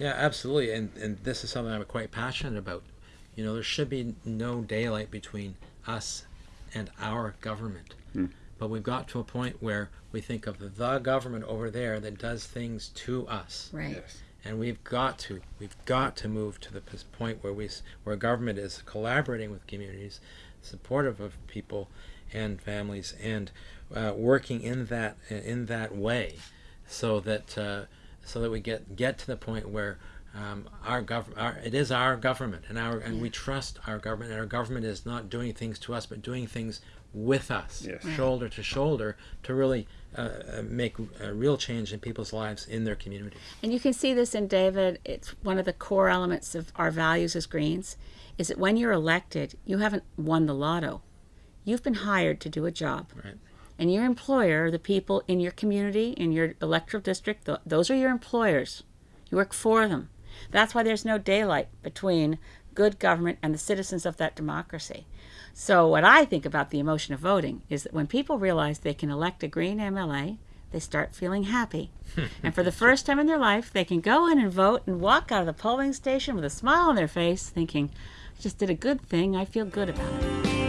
Yeah, absolutely. And and this is something I'm quite passionate about. You know, there should be no daylight between us and our government. Hmm. But we've got to a point where we think of the government over there that does things to us. Right. Yes. And we've got to, we've got to move to the point where we, s- where government is collaborating with communities, supportive of people and families, and uh, working in that in that way, so that uh, so that we get get to the point where um, our government, it is our government, and our and we trust our government, and our government is not doing things to us, but doing things with us, Yes. shoulder to shoulder, to really uh, uh, make a real change in people's lives in their community. And you can see this in David. It's one of the core elements of our values as Greens is that when you're elected, you haven't won the lotto. You've been hired to do a job. Right. And your employer, the people in your community, in your electoral district, th- those are your employers. You work for them. That's why there's no daylight between good government and the citizens of that democracy. So, what I think about the emotion of voting is that when people realize they can elect a Green MLA, they start feeling happy. and for the first time in their life, they can go in and vote and walk out of the polling station with a smile on their face, thinking, I just did a good thing. I feel good about it.